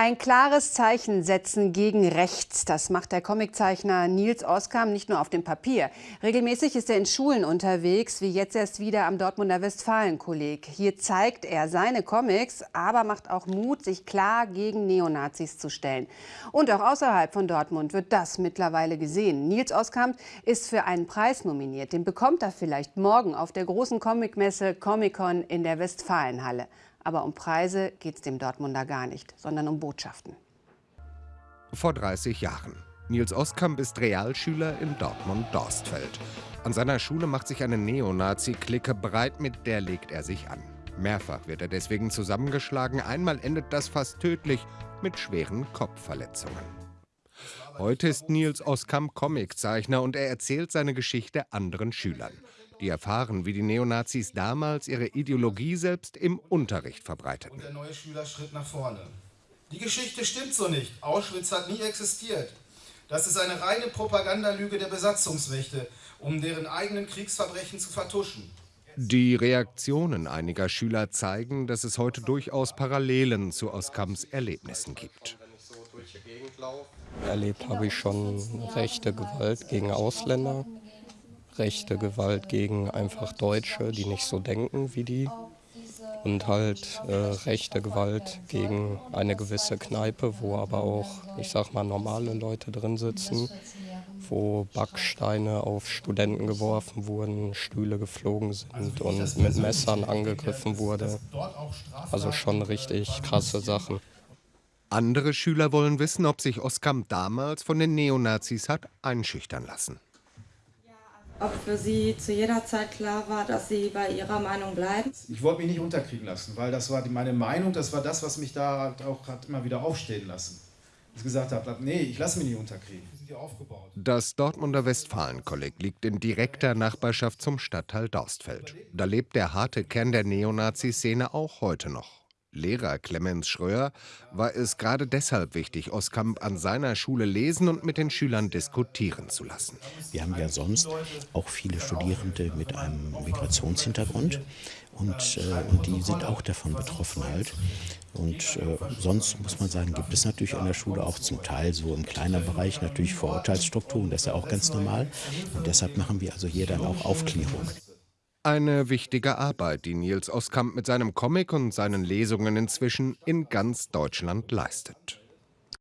Ein klares Zeichen setzen gegen rechts. Das macht der Comiczeichner Nils Oskam nicht nur auf dem Papier. Regelmäßig ist er in Schulen unterwegs, wie jetzt erst wieder am Dortmunder Westfalen-Kolleg. Hier zeigt er seine Comics, aber macht auch Mut, sich klar gegen Neonazis zu stellen. Und auch außerhalb von Dortmund wird das mittlerweile gesehen. Nils Oskam ist für einen Preis nominiert. Den bekommt er vielleicht morgen auf der großen Comicmesse Comic-Con in der Westfalenhalle. Aber um Preise geht es dem Dortmunder gar nicht, sondern um Botschaften. Vor 30 Jahren. Nils Oskamp ist Realschüler in Dortmund-Dorstfeld. An seiner Schule macht sich eine Neonazi-Clique breit, mit der legt er sich an. Mehrfach wird er deswegen zusammengeschlagen, einmal endet das fast tödlich mit schweren Kopfverletzungen. Heute ist Nils Oskamp Comiczeichner und er erzählt seine Geschichte anderen Schülern die erfahren, wie die Neonazis damals ihre Ideologie selbst im Unterricht verbreiteten. Und der neue Schülerschritt nach vorne. Die Geschichte stimmt so nicht. Auschwitz hat nie existiert. Das ist eine reine Propagandalüge der Besatzungsmächte, um deren eigenen Kriegsverbrechen zu vertuschen. Die Reaktionen einiger Schüler zeigen, dass es heute durchaus Parallelen zu Oskamps Erlebnissen gibt. Erlebt habe ich schon rechte Gewalt gegen Ausländer, rechte Gewalt gegen einfach Deutsche, die nicht so denken wie die. Und halt äh, rechte Gewalt gegen eine gewisse Kneipe, wo aber auch, ich sag mal, normale Leute drin sitzen, wo Backsteine auf Studenten geworfen wurden, Stühle geflogen sind und mit Messern angegriffen wurde. Also schon richtig krasse Sachen. Andere Schüler wollen wissen, ob sich Oskam damals von den Neonazis hat einschüchtern lassen ob für Sie zu jeder Zeit klar war, dass Sie bei Ihrer Meinung bleiben? Ich wollte mich nicht unterkriegen lassen, weil das war meine Meinung, das war das, was mich da auch hat immer wieder aufstehen lassen. Ich gesagt habe, nee, ich lasse mich nicht unterkriegen. Das Dortmunder Westfalen-Kolleg liegt in direkter Nachbarschaft zum Stadtteil Dorstfeld. Da lebt der harte Kern der Neonazi-Szene auch heute noch. Lehrer Clemens Schröer war es gerade deshalb wichtig, Oskamp an seiner Schule lesen und mit den Schülern diskutieren zu lassen. Wir haben ja sonst auch viele Studierende mit einem Migrationshintergrund und, äh, und die sind auch davon betroffen halt. Und äh, sonst muss man sagen, gibt es natürlich an der Schule auch zum Teil so im kleinen Bereich natürlich Vorurteilsstrukturen, das ist ja auch ganz normal. Und deshalb machen wir also hier dann auch Aufklärung. Eine wichtige Arbeit, die Nils Oskamp mit seinem Comic und seinen Lesungen inzwischen in ganz Deutschland leistet.